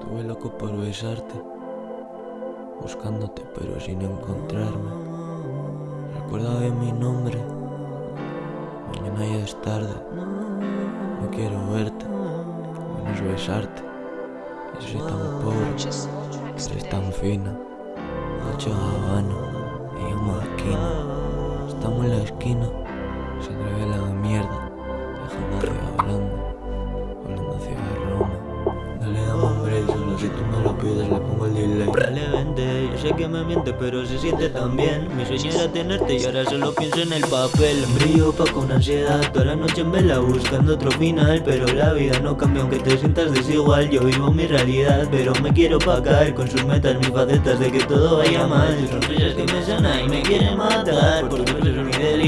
Estuve loco por besarte, buscándote pero sin encontrarme. Recuerda bien mi nombre, mañana ya es tarde. No quiero verte, menos besarte. Yo soy tan pobre, eres tan fina. Ocho Habana, ella maquina. Estamos en la esquina, Break, solo si tú me lo pides le pongo el delay. Dale, vente, yo sé que me miente pero se siente tan bien. Mi sueño era tenerte y ahora solo pienso en el papel. Brillo pa' con ansiedad, toda la noche en vela buscando otro final. Pero la vida no cambia aunque te sientas desigual. Yo vivo mi realidad, pero me quiero pagar Con sus metas, mis facetas de que todo vaya mal. Sonrisas que me sana y me quieren matar Porque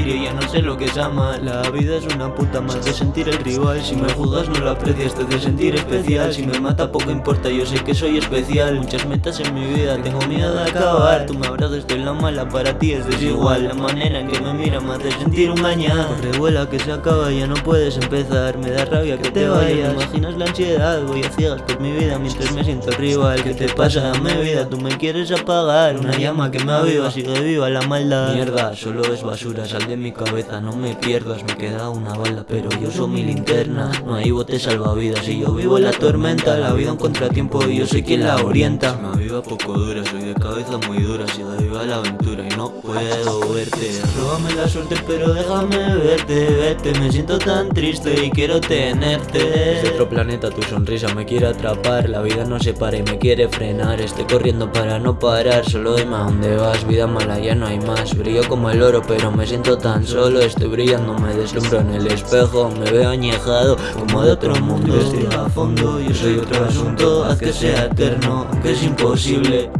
mi delirio, ya no sé lo que es amar La vida es una puta más de sentir el rival. Si me juzgas no lo aprecias, te de sentir especial. Si me mata poco importa, yo sé que soy especial. Muchas metas en mi vida, tengo miedo de acabar. Tú me abrazas, estoy la mala, para ti es desigual. La manera en que me mira me hace sentir un gañán Corre, vuela, que se acaba, ya no puedes empezar. Me da rabia que te vayas, ¿te imaginas la ansiedad? Voy a ciegas por mi vida mientras me siento rival. ¿Qué te pasa? Dame vida, tú me quieres apagar. Una llama que me aviva, sigue viva la maldad. Mierda, solo es basura, sal de mi cabeza, no me pierdas Me queda una bala, pero yo soy mi linterna. No hay bote salvavidas y yo vivo en la tormenta La vida un contratiempo y yo soy quien la orienta Poco dura, soy de cabeza muy dura, sigue viva la aventura y no puedo verte. Róbame la suerte pero déjame verte, vete Me siento tan triste y quiero tenerte. Es de otro planeta, tu sonrisa me quiere atrapar La vida no se para y me quiere frenar. Estoy corriendo para no parar, solo dime a dónde vas. Vida mala, ya no hay más, brillo como el oro Pero me siento tan solo, estoy brillando Me deslumbro en el espejo, me veo añejado Como de otro mundo, estoy a fondo Yo soy otro asunto, haz que sea eterno Aunque es imposible Te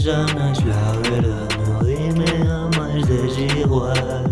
sana es la verdad, no dime ama es desigual